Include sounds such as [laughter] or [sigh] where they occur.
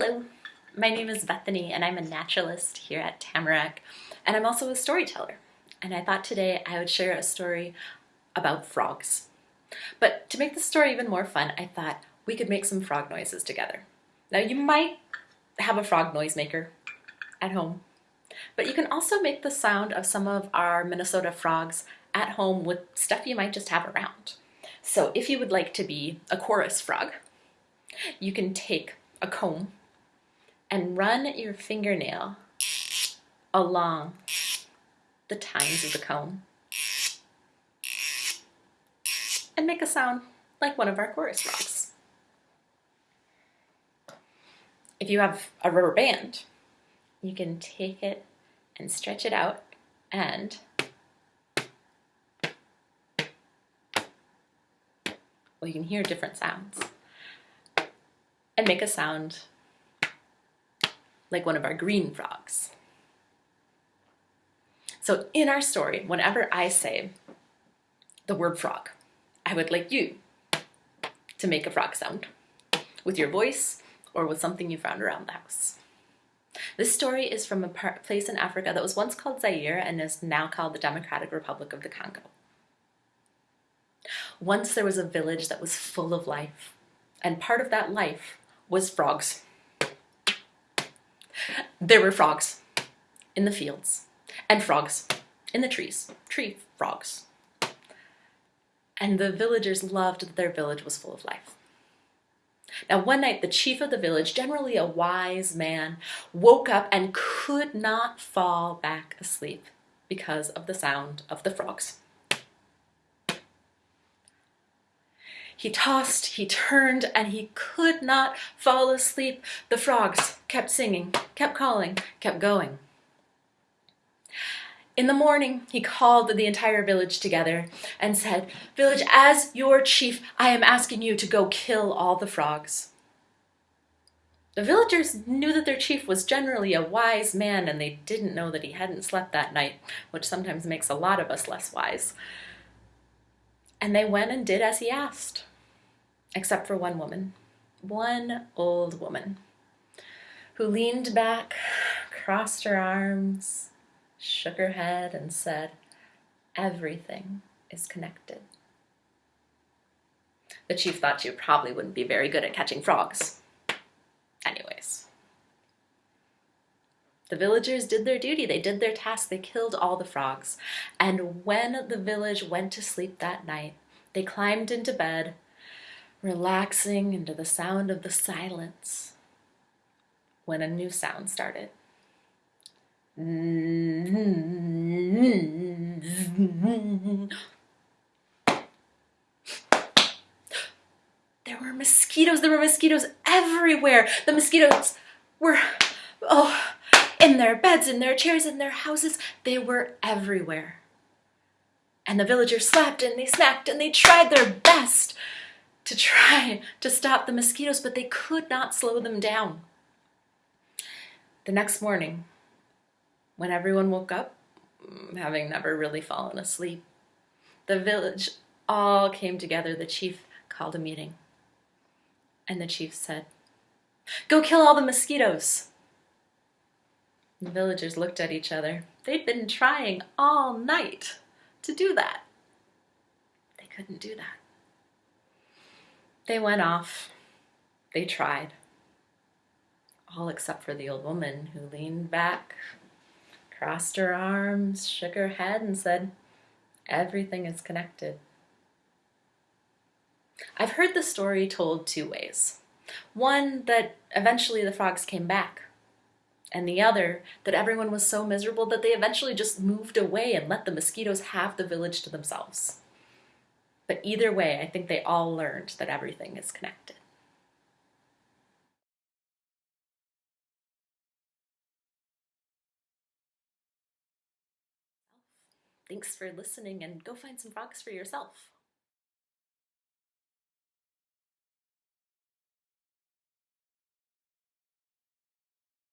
Hello, my name is Bethany and I'm a naturalist here at Tamarack and I'm also a storyteller. And I thought today I would share a story about frogs. But to make the story even more fun, I thought we could make some frog noises together. Now you might have a frog noisemaker at home, but you can also make the sound of some of our Minnesota frogs at home with stuff you might just have around. So if you would like to be a chorus frog, you can take a comb and run your fingernail along the tines of the comb and make a sound like one of our chorus frogs. If you have a rubber band, you can take it and stretch it out and well, you can hear different sounds and make a sound like one of our green frogs. So in our story, whenever I say the word frog, I would like you to make a frog sound with your voice or with something you found around the house. This story is from a place in Africa that was once called Zaire and is now called the Democratic Republic of the Congo. Once there was a village that was full of life, and part of that life was frogs. There were frogs in the fields and frogs in the trees, tree frogs. And the villagers loved that their village was full of life. Now, one night, the chief of the village, generally a wise man, woke up and could not fall back asleep because of the sound of the frogs. He tossed, he turned, and he could not fall asleep. The frogs kept singing, kept calling, kept going. In the morning, he called the entire village together and said, Village, as your chief, I am asking you to go kill all the frogs. The villagers knew that their chief was generally a wise man and they didn't know that he hadn't slept that night, which sometimes makes a lot of us less wise. And they went and did as he asked except for one woman, one old woman, who leaned back, crossed her arms, shook her head, and said, Everything is connected. The chief thought she probably wouldn't be very good at catching frogs. Anyways. The villagers did their duty, they did their task, they killed all the frogs. And when the village went to sleep that night, they climbed into bed relaxing into the sound of the silence when a new sound started. There were mosquitoes, there were mosquitoes everywhere. The mosquitoes were, oh, in their beds, in their chairs, in their houses. They were everywhere. And the villagers slapped and they snacked and they tried their best to try [laughs] to stop the mosquitoes, but they could not slow them down. The next morning, when everyone woke up, mm, having never really fallen asleep, the village all came together. The chief called a meeting. And the chief said, Go kill all the mosquitoes. The villagers looked at each other. They'd been trying all night to do that. They couldn't do that. They went off. They tried. All except for the old woman who leaned back, crossed her arms, shook her head, and said, Everything is connected. I've heard the story told two ways. One, that eventually the frogs came back, and the other, that everyone was so miserable that they eventually just moved away and let the mosquitoes have the village to themselves. But either way, I think they all learned that everything is connected. Thanks for listening and go find some frogs for yourself.